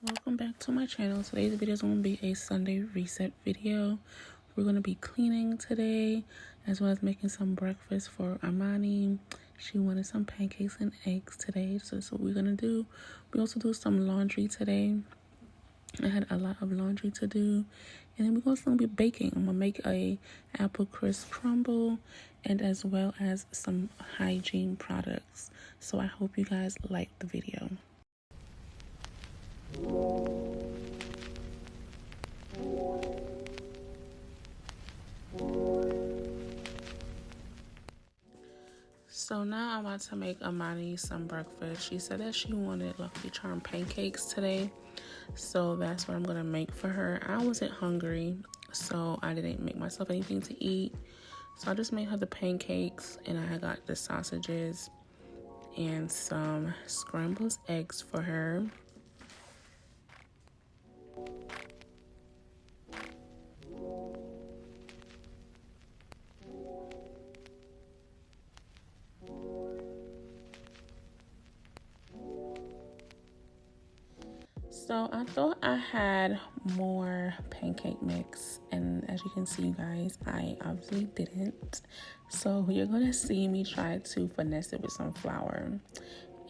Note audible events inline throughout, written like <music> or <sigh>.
welcome back to my channel. Today's video is going to be a sunday reset video. We're going to be cleaning today as well as making some breakfast for Amani. She wanted some pancakes and eggs today so that's what we're going to do. We also do some laundry today. I had a lot of laundry to do. And then we're also going to be baking. I'm going to make a apple crisp crumble and as well as some hygiene products. So I hope you guys like the video so now I'm about to make Amani some breakfast. She said that she wanted Lucky Charm pancakes today. So that's what I'm going to make for her. I wasn't hungry, so I didn't make myself anything to eat. So I just made her the pancakes and I got the sausages and some scrambled eggs for her. So I had more pancake mix and as you can see you guys, I obviously didn't. So you're gonna see me try to finesse it with some flour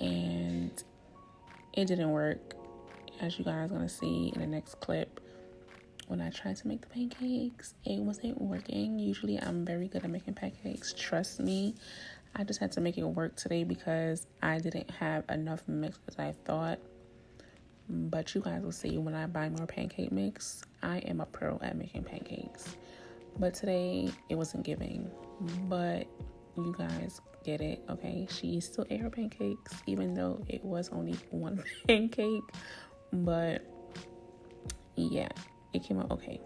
and it didn't work as you guys gonna see in the next clip. When I tried to make the pancakes, it wasn't working. Usually I'm very good at making pancakes, trust me. I just had to make it work today because I didn't have enough mix as I thought but you guys will see when I buy more pancake mix, I am a pro at making pancakes. But today it wasn't giving. But you guys get it, okay? She still ate her pancakes, even though it was only one <laughs> pancake. But yeah, it came out okay.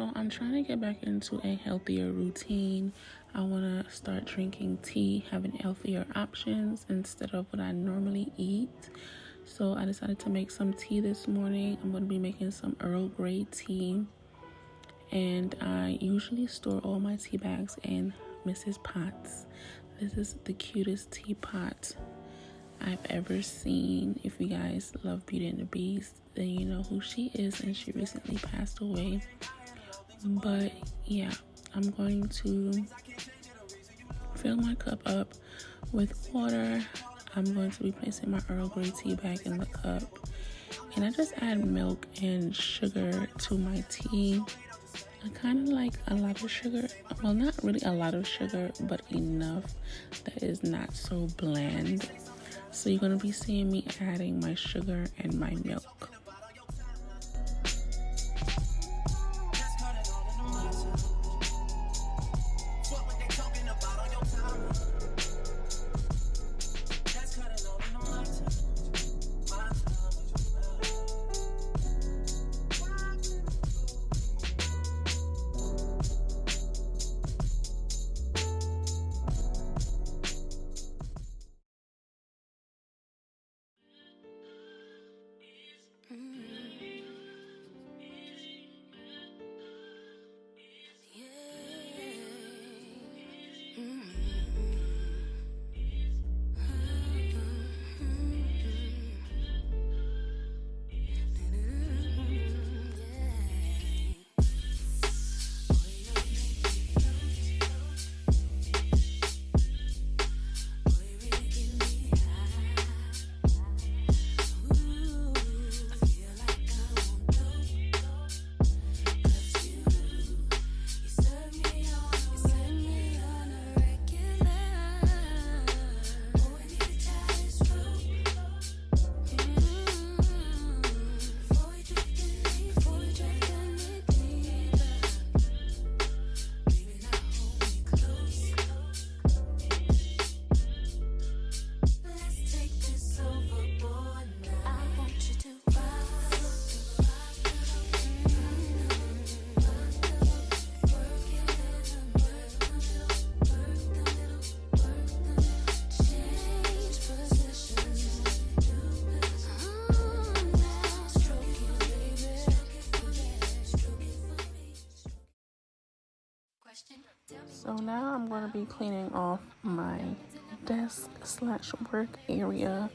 So I'm trying to get back into a healthier routine. I want to start drinking tea, having healthier options instead of what I normally eat. So I decided to make some tea this morning. I'm going to be making some Earl Grey tea. And I usually store all my tea bags in Mrs. Potts. This is the cutest teapot I've ever seen. If you guys love Beauty and the Beast, then you know who she is, and she recently passed away but yeah i'm going to fill my cup up with water. I'm going to be placing my earl grey tea bag in the cup. And i just add milk and sugar to my tea. I kind of like a lot of sugar. Well not really a lot of sugar but enough that is not so bland. So you're going to be seeing me adding my sugar and my milk be cleaning off my desk slash work area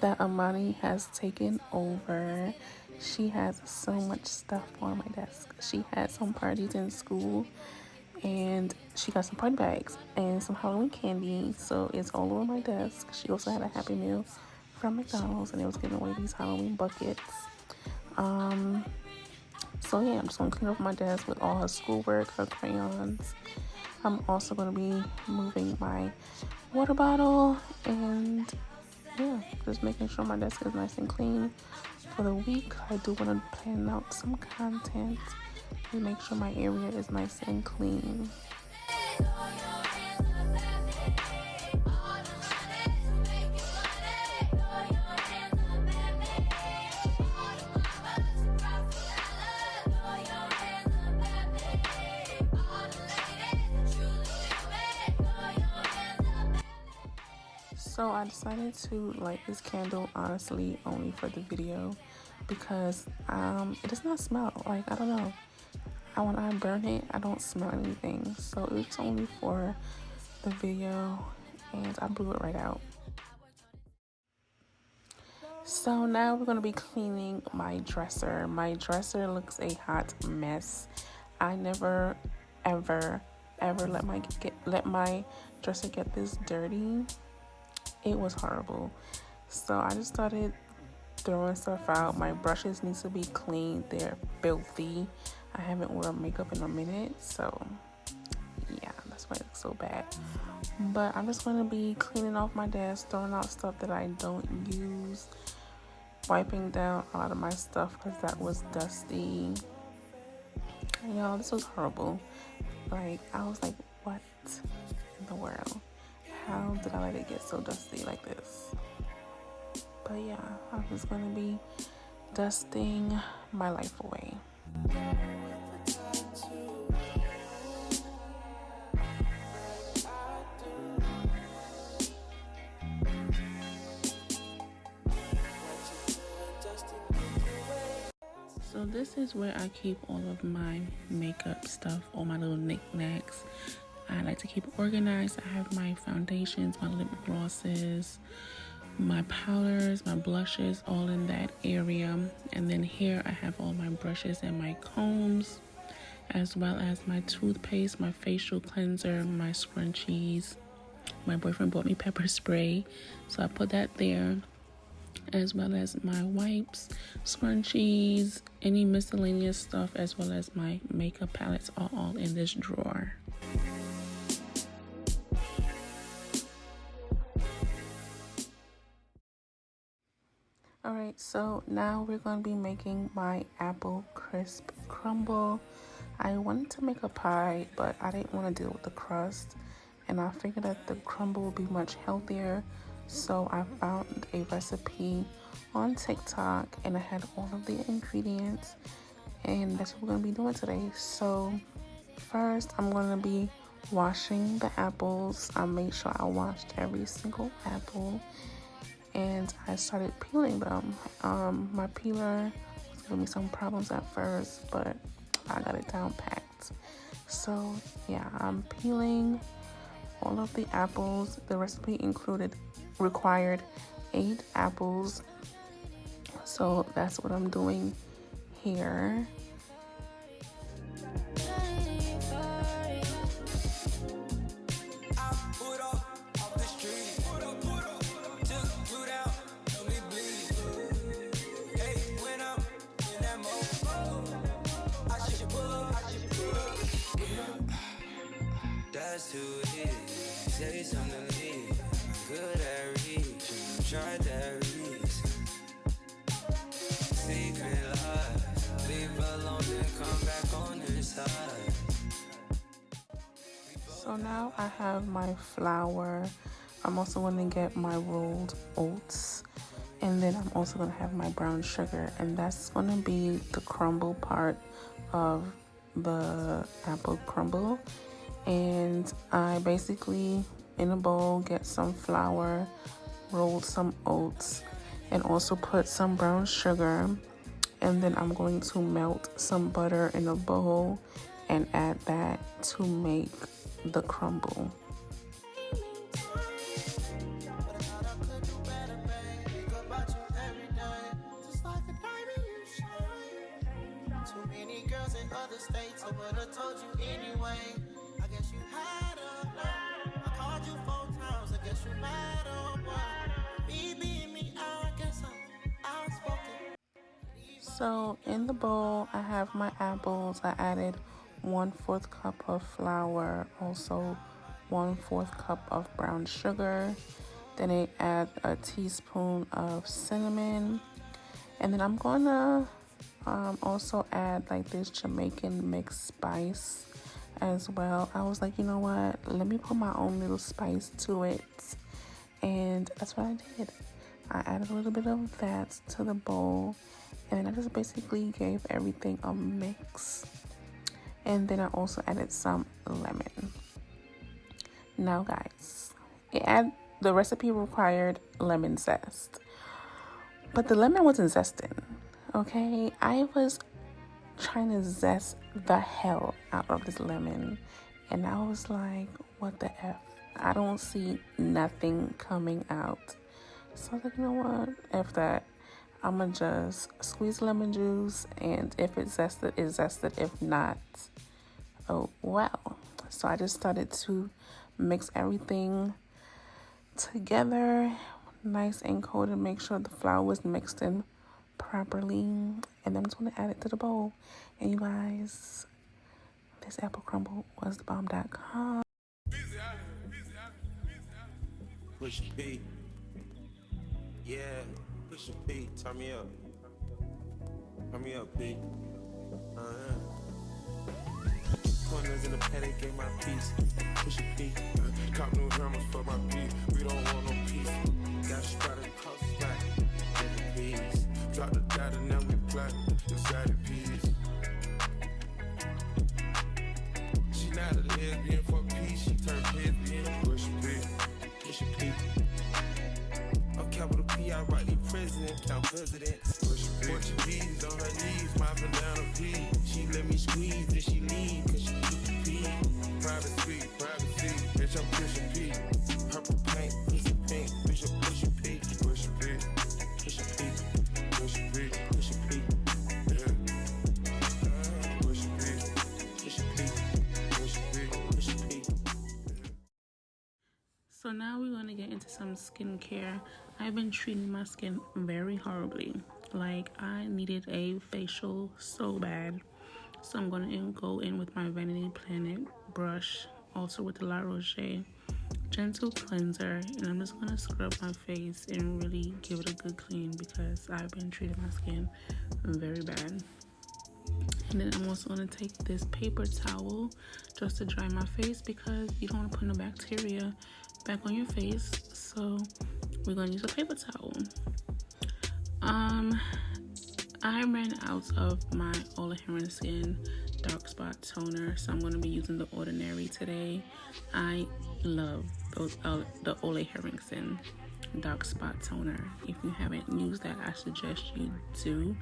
that Amani has taken over. She has so much stuff on my desk. She had some parties in school and she got some party bags and some Halloween candy. So it's all over my desk. She also had a Happy Meal from McDonald's and it was giving away these Halloween buckets. Um, so yeah, I'm just gonna clean off my desk with all her schoolwork, her crayons. I'm also gonna be moving my water bottle and yeah, just making sure my desk is nice and clean for the week. I do want to plan out some content and make sure my area is nice and clean. I decided to light this candle honestly only for the video because um, it does not smell like I don't know. I, when I burn it, I don't smell anything. So it's only for the video and I blew it right out. So now we're going to be cleaning my dresser. My dresser looks a hot mess. I never ever ever let my get let my dresser get this dirty it was horrible. So I just started throwing stuff out. My brushes need to be cleaned. They're filthy. I haven't worn makeup in a minute, so yeah, that's why it looks so bad. But I'm just gonna be cleaning off my desk, throwing out stuff that I don't use, wiping down a lot of my stuff because that was dusty. Know, this was horrible. Like I was like, what in the world? How did I let it get so dusty like this? But yeah, I'm just gonna be dusting my life away. So this is where I keep all of my makeup stuff, all my little knickknacks. I like to keep organized. I have my foundations, my lip glosses, my powders, my blushes, all in that area. And then here I have all my brushes and my combs, as well as my toothpaste, my facial cleanser, my scrunchies. My boyfriend bought me pepper spray, so I put that there, as well as my wipes, scrunchies, any miscellaneous stuff, as well as my makeup palettes are all in this drawer. Alright, so now we're going to be making my apple crisp crumble. I wanted to make a pie, but I didn't want to deal with the crust. And I figured that the crumble would be much healthier. So I found a recipe on TikTok and I had all of the ingredients. And that's what we're going to be doing today. So first, I'm going to be washing the apples. I made sure I washed every single apple and I started peeling them. Um, my peeler was giving me some problems at first, but I got it down packed. So yeah, I'm peeling all of the apples. The recipe included required eight apples. So that's what I'm doing here. Now I have my flour. I'm also going to get my rolled oats. And then I'm also going to have my brown sugar. And that's going to be the crumble part of the apple crumble and I basically in a bowl get some flour, roll some oats, and also put some brown sugar. And then I'm going to melt some butter in a bowl and add that to make the crumble. So in the bowl, I have my apples. I added one fourth cup of flour, also one fourth cup of brown sugar. Then I add a teaspoon of cinnamon. And then I'm gonna um, also add like this Jamaican mixed spice as well. I was like, you know what? Let me put my own little spice to it. And that's what I did. I added a little bit of that to the bowl and I just basically gave everything a mix and then I also added some lemon. Now guys it add the recipe required lemon zest. But the lemon wasn't zesting okay? I was trying to zest the hell out of this lemon. And I was like what the F? I don't see nothing coming out. So I was like you know what? F that I'm gonna just squeeze lemon juice and if it's zested, it's zested. If not, oh well. So I just started to mix everything together nice and cold and make sure the flour was mixed in properly and then I'm just gonna add it to the bowl and you guys this apple crumble was the bomb.com Push P. Yeah. Push a P, turn me up. Turn me up, P. Uh-huh. Corners in the paddock, get my piece. Push a P. Cop new hammers for my beat. We don't want president. Portuguese on her knees, mopping down a pee. She let me squeeze, then she leave, cause she the pee. Private private bitch, I'm pushing P. Purple paint, pussy bitch, I'm pushing P. Pushing P, pushing P, pushing P, pushing P. Yeah. Pushing P, pushing P, pushing P, pushing P. So now we're going to get into some skincare. I've been treating my skin very horribly. Like I needed a facial so bad. So I'm going to go in with my Vanity Planet brush, also with the La Roche gentle cleanser and I'm just going to scrub my face and really give it a good clean because I've been treating my skin very bad. And then I'm also going to take this paper towel just to dry my face because you don't want to put no bacteria back on your face. So we're gonna use a paper towel. Um, I ran out of my Ole Henriksen dark spot toner, so I'm gonna be using the Ordinary today. I love those uh, the Ole Henriksen dark spot toner. If you haven't used that, I suggest you do.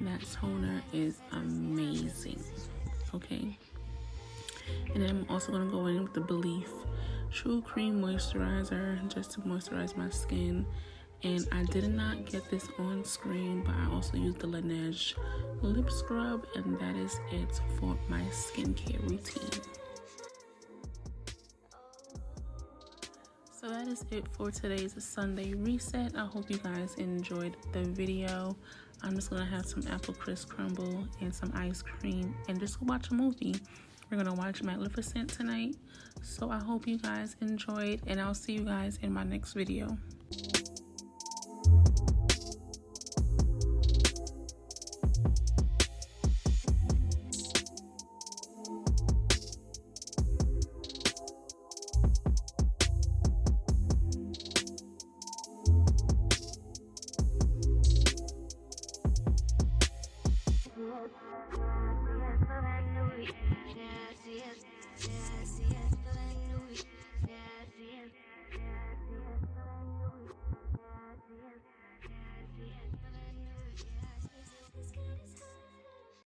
That toner is amazing. Okay. And then I'm also gonna go in with the Belif True Cream Moisturizer just to moisturize my skin. And I did not get this on screen, but I also used the Laneige lip scrub, and that is it for my skincare routine. So that is it for today's Sunday reset. I hope you guys enjoyed the video. I'm just gonna have some apple crisp crumble and some ice cream and just go watch a movie. We're gonna watch Maleficent tonight. So I hope you guys enjoyed and I'll see you guys in my next video.